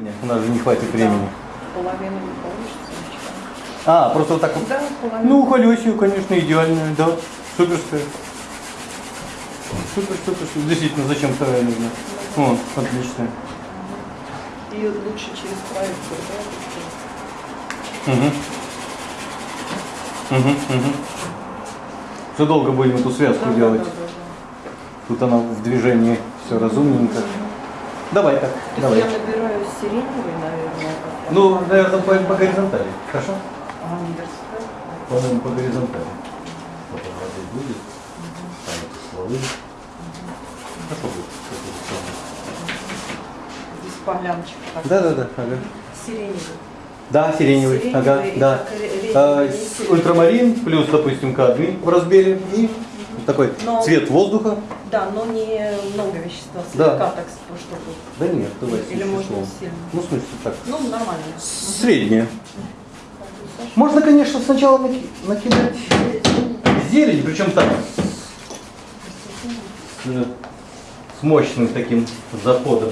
Нет, у нас же не хватит времени. Половину не получится. ничего. А, просто вот так вот. Да, половину. Ну, Халёсию, конечно, идеальная, да. Суперская. Супер, супер, супер. Действительно, зачем вторая нужна? О, отлично. И лучше через проекцию, да? Угу. Угу, угу. Все долго будем эту связку Да, да, делать. да, да, да. Тут она в движении, все разумненько. Давай так, То давай. я набираю сиреневый, наверное. Ну, наверное, по, по горизонтали. Хорошо? А университет? По-моему, по горизонтали. Потом воды будет. Там это стволы. Хорошо будет. Здесь такой. Да, да, да. Ага. Сиреневый. Да, сиреневый. Сиреневый ага, да. А, ультрамарин плюс, допустим, кадмий в разбере и такой Но- цвет воздуха. Да, но не много вещества, Да. слегка так, чтобы... Да нет, давай. Или можно сильно? Ну, в смысле, так. Ну, нормально. Среднее. Можно, конечно, сначала наки- накидать зелень, причем так, с, с мощным таким заходом.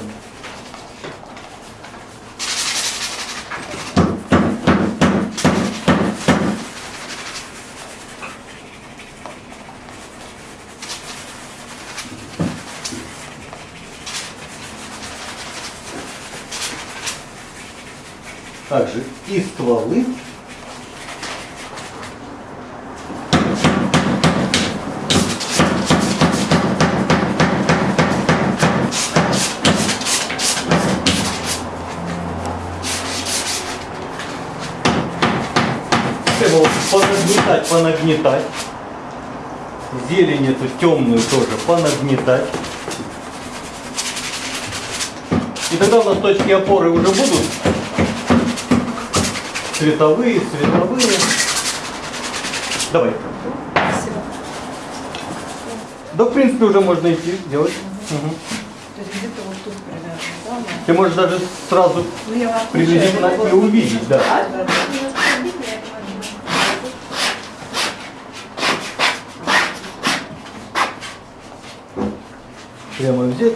Также и стволы. Понагнетать, понагнетать. Зелень эту темную тоже понагнетать. И тогда у нас точки опоры уже будут цветовые, цветовые. Давай. Спасибо. Да, в принципе, уже можно идти делать. Мгм. То есть где-то вот тут примерно, да? Ты можешь даже сразу Ну, приблизительно и увидеть, да. А, да, да. Прямо взять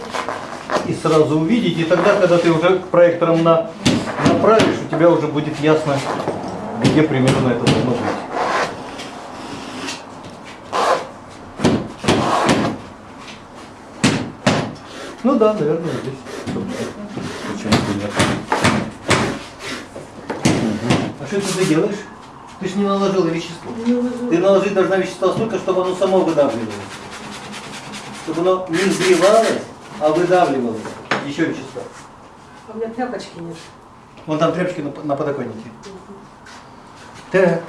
и сразу увидеть. И тогда, когда ты уже к проекторам на, направишь, у тебя уже будет ясно, где примерно это должно быть. Ну да, наверное, здесь. Почему бы нет? А что это ты делаешь? Ты же не наложила вещество. Ты наложить должна вещество столько, чтобы оно само выдавливалось. Чтобы оно не взрывалось, а выдавливалось. Еще вещество. А у меня тряпочки нет. Вон там тряпочки на, подоконнике. Так.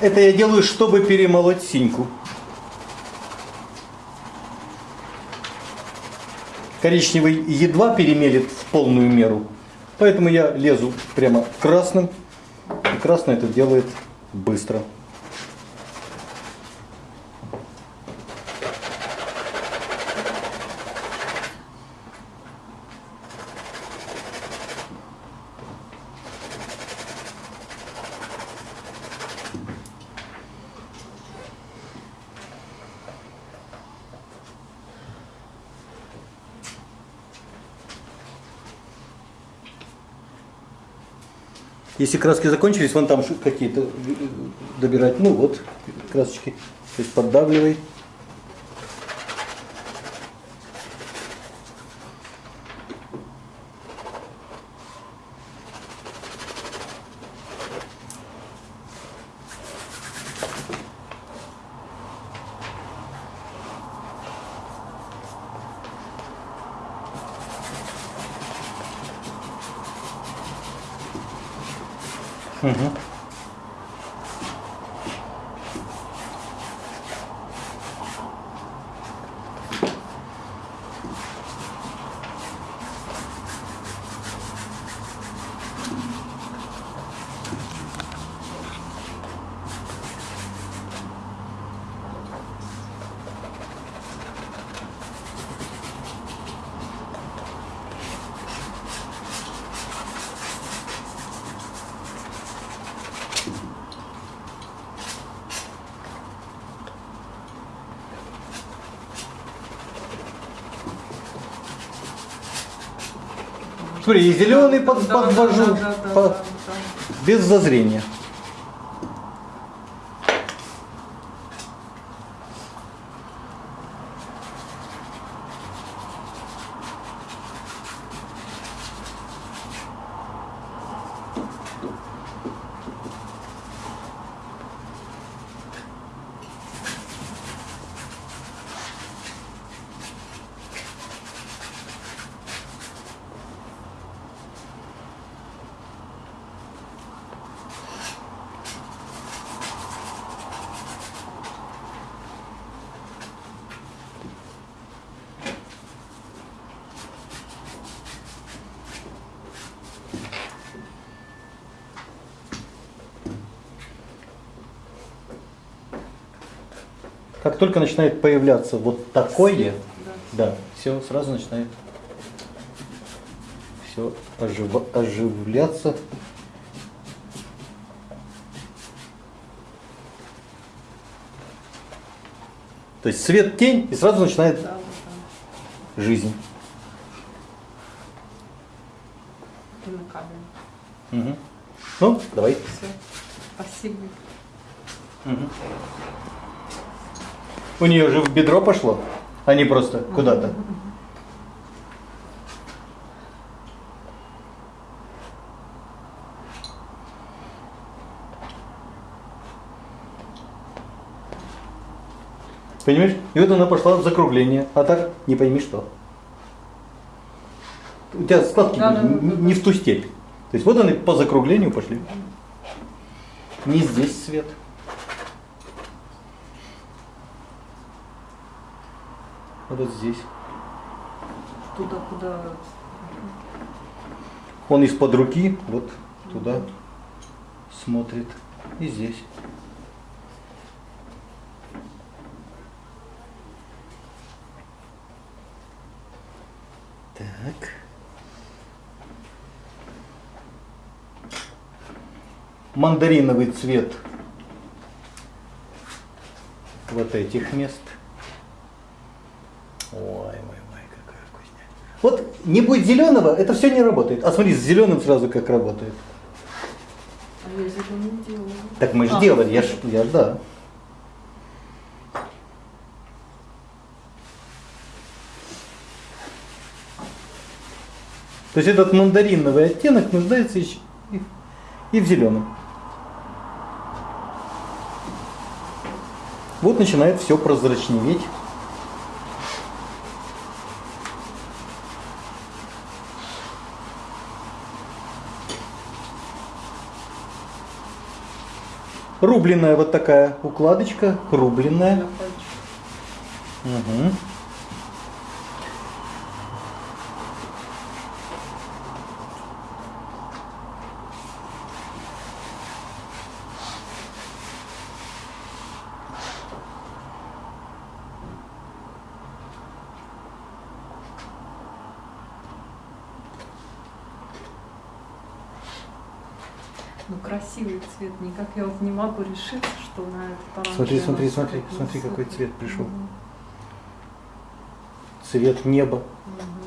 Это я делаю, чтобы перемолоть синьку. Коричневый едва перемелит в полную меру. Поэтому я лезу прямо красным. И красный это делает быстро. Если краски закончились, вон там какие-то э, добирать. Ну вот, красочки. То есть поддавливай. Mm -hmm. Смотри, и зеленый под, подвожу без зазрения. Как только начинает появляться вот такое, да, все сразу начинает все оживляться. То есть свет, тень, и сразу начинает Да, да, жизнь. да. Мгм. Ну, давай. Все. Спасибо. Мгм. У нее же в бедро пошло, а не просто куда-то. Понимаешь? И вот она пошла в закругление, а так не пойми что. У тебя складки Да, да, да, не, в ту степь. То есть вот они по закруглению пошли. Не здесь свет. Вот здесь. Туда, куда... Он из-под руки вот туда смотрит. И здесь. Так. Мандариновый цвет вот этих мест. Вот не будет зеленого, это все не работает. А смотри, с зеленым сразу как работает. А я зеленый не делала. Так мы же А. делали, я ж, я ж, да. То есть этот мандариновый оттенок нуждается еще и, и в зеленом. Вот начинает все прозрачневеть. Рубленная вот такая укладочка, рубленная. На цвет. Никак я вот не могу решиться, что на этот. Смотри, смотри, смотри, смотри, какой цвет пришел. Цвет неба. Мгм.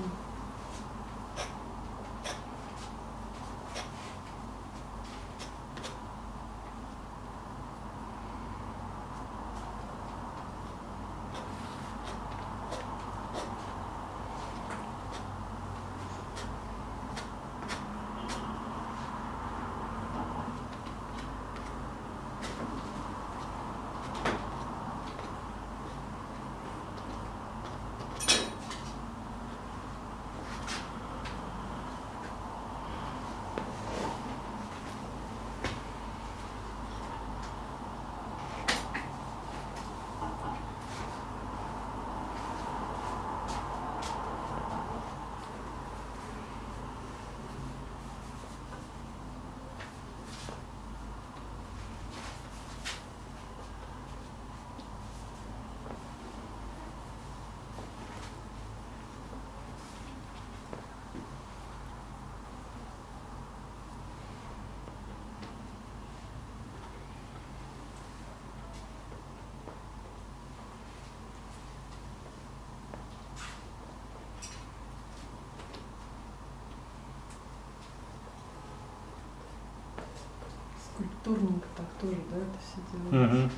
Просторненько так тоже, да, это все делается. Мгм.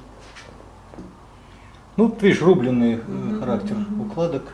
Ну, ты видишь, рубленый э, Мгм, характер мгм. укладок.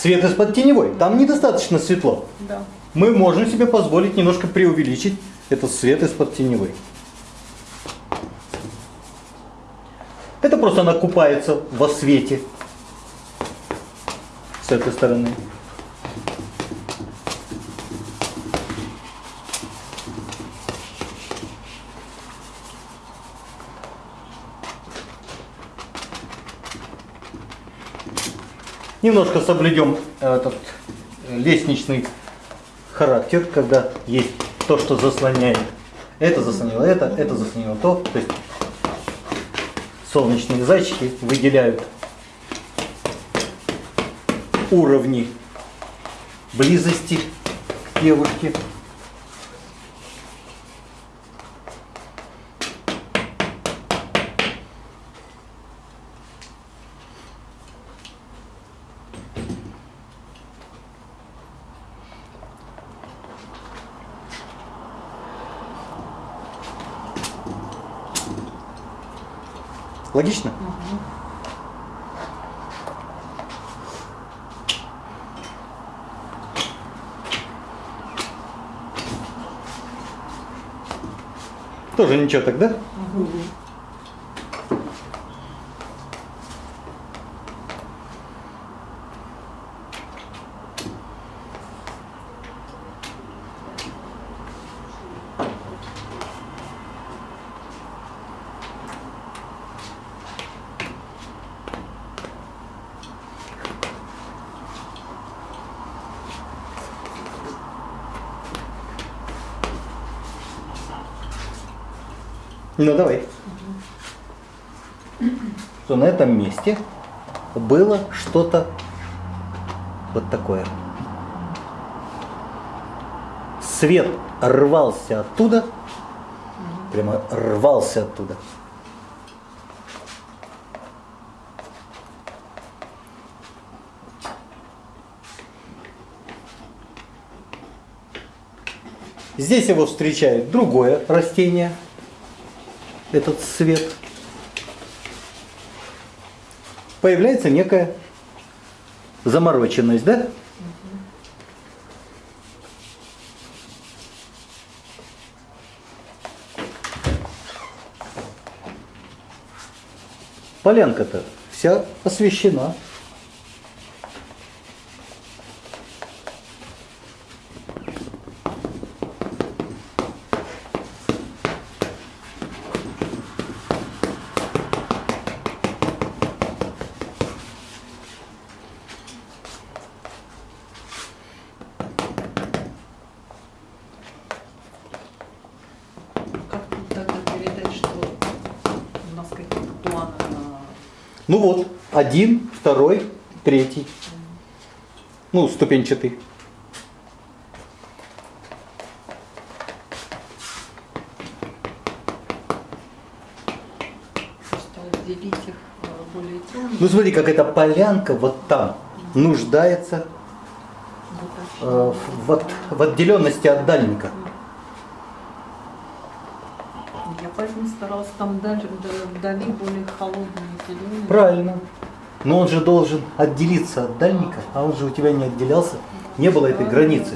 Свет из-под теневой. Там недостаточно светло. Да. Мы можем себе позволить немножко преувеличить этот свет из-под теневой. Это просто она купается во свете с этой стороны. Немножко соблюдем этот э, лестничный характер, когда есть то, что заслоняет. Это заслонило это, это заслонило то. То есть солнечные зайчики выделяют уровни близости к Логично? Тоже ничего тогда? Ну давай. Что на этом месте было что-то вот такое. Свет рвался оттуда, прямо рвался оттуда. Здесь его встречает другое растение, этот свет. Появляется некая замороченность, да? Полянка-то вся освещена. один, второй, третий. Ну, ступенчатый. Э, ну смотри, как эта полянка вот там нуждается э, в, от, в отделенности от дальника. Я поэтому старалась там дали более холодные зеленые. Правильно. Но он же должен отделиться от дальника, а он же у тебя не отделялся. Не было этой границы.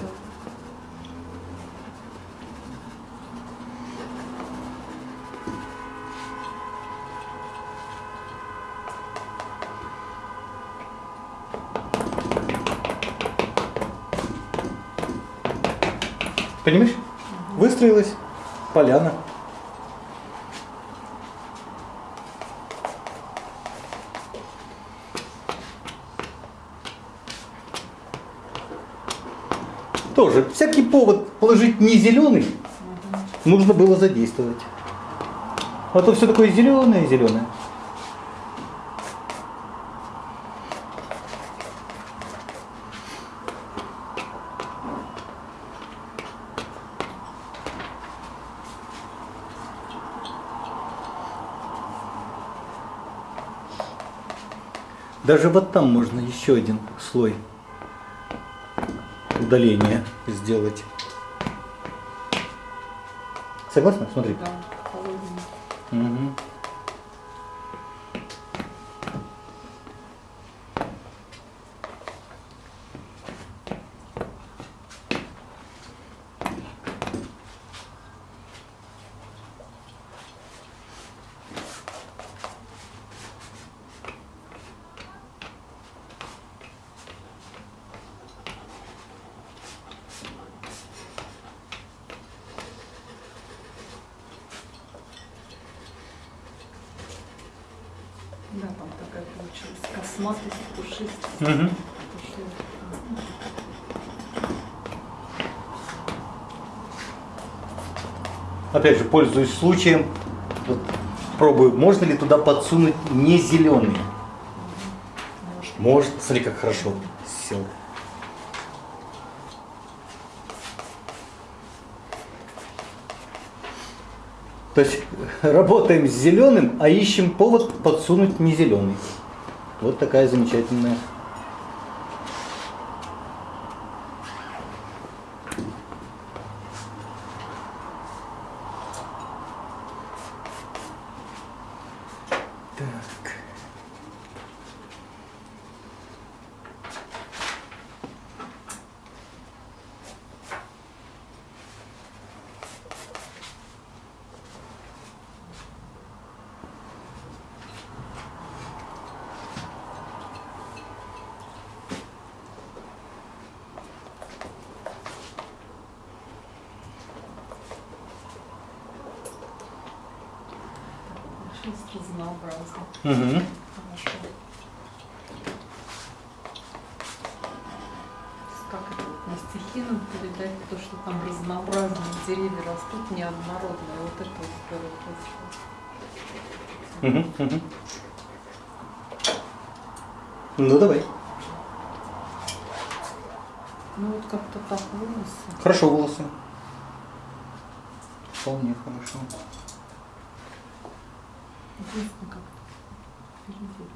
Понимаешь? Выстроилась поляна. Тоже всякий повод положить не зеленый нужно было задействовать. А то все такое зеленое, зеленое. Даже вот там можно еще один слой удаления сделать. Согласна? Смотри. Да, холодные. Опять же, пользуюсь случаем, вот, пробую, можно ли туда подсунуть не зеленый. Может, смотри, как хорошо сел. То есть работаем с зеленым, а ищем повод подсунуть не зеленый. Вот такая замечательная. Получилось разнообразно. Мгм. Хорошо. Как это вот на стихину передать, то, что там разнообразные деревья растут, неоднородные. Вот это вот здорово получилось. Мгм, мгм. Ну давай. Ну вот как-то так волосы. Хорошо волосы. Вполне хорошо. Впереди.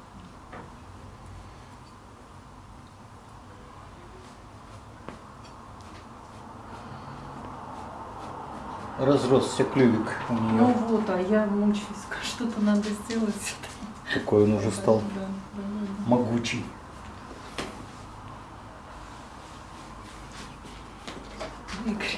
Разросся клювик у Ну нее. вот, а я мучаюсь, что-то надо сделать. Какой он уже стал Да, да, да. могучий. Игорь.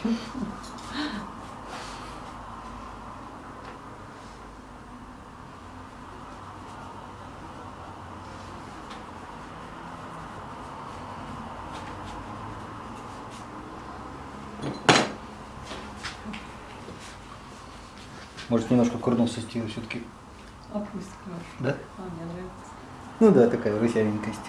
Может немножко курнулся стиль все-таки. А хорошо. Да? А, мне нравится. Ну да, такая русявенькость.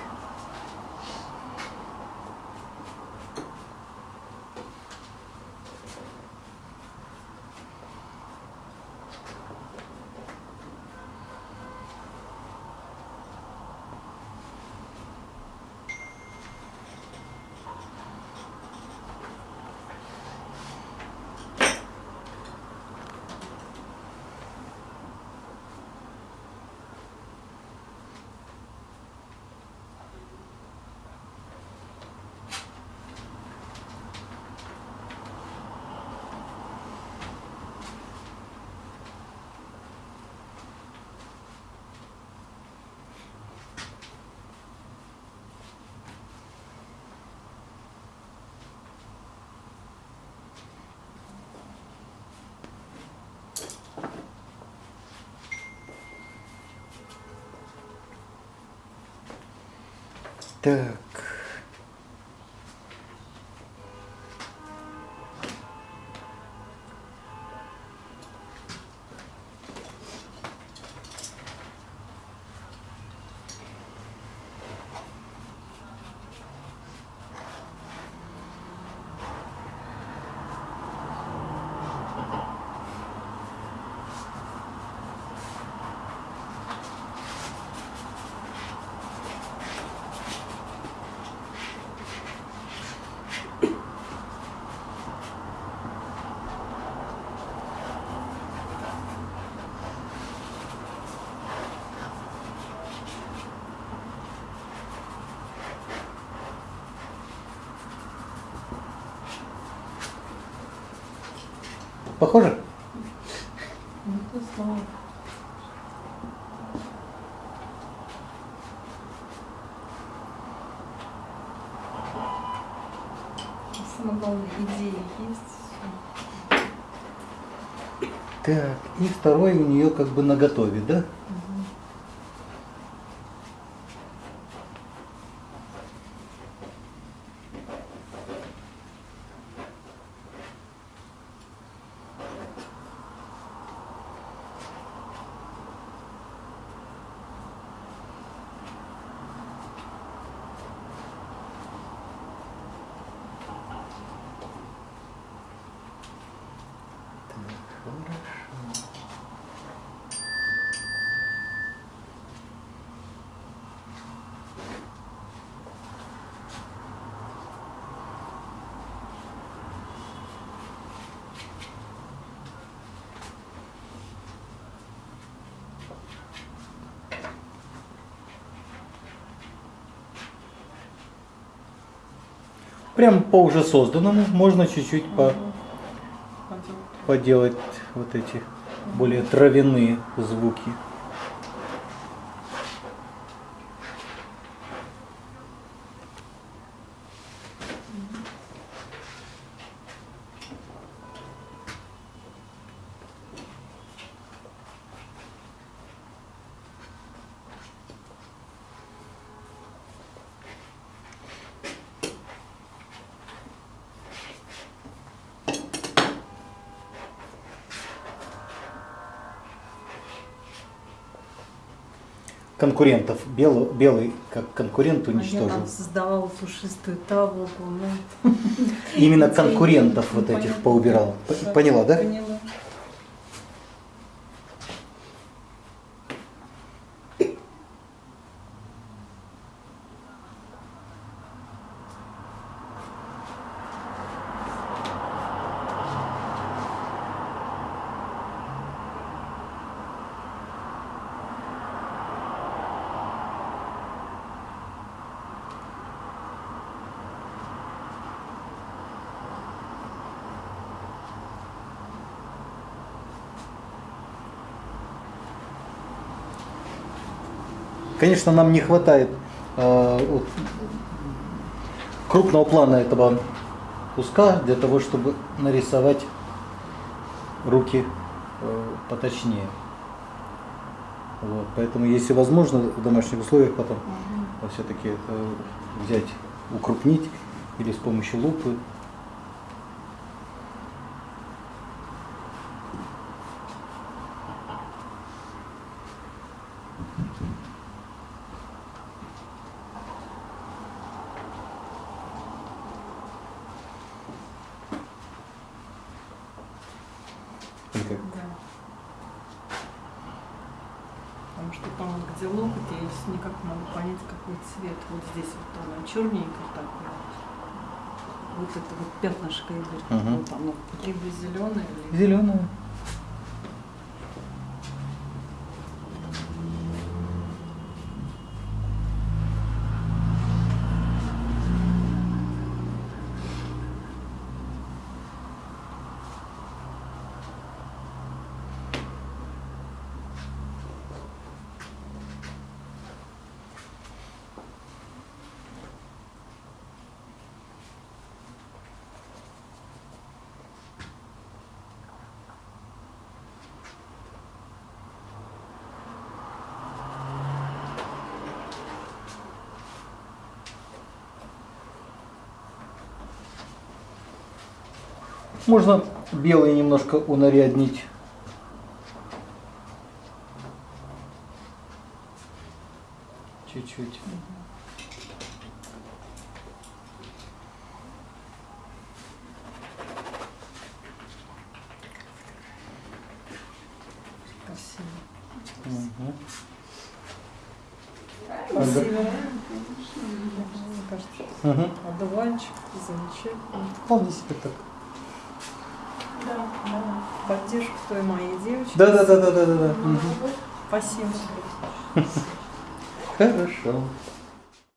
Так. Похоже? Самое главное, идеи есть. Так, и второй у нее как бы на готове, да? Прям по уже созданному можно чуть-чуть по, поделать вот эти более травяные звуки. Конкурентов. Белый, белый как конкурент А я уничтожил. там создавала пушистую таволгу. Ну, Именно конкурентов вот этих поубирал. Поняла, да? Поняла. Конечно, нам не хватает э, крупного плана этого куска для того, чтобы нарисовать руки э, поточнее. Вот, поэтому, если возможно, в домашних условиях потом все-таки взять, укрупнить или с помощью лупы. Или как? Да. Потому что там, вот, где локоть, я никак не могу понять, какой цвет. Вот здесь вот она черненькая такая. Вот это вот пятнышко идет. Мгм. Вот оно либо зеленое, либо Зеленую. Можно белый немножко унаряднить. Чуть-чуть. Красиво. Мгм. одуванчик замечательно. Вполне себе так. Поддержку той моей девочки. Да, да, да, да, да, да. Спасибо. Хорошо.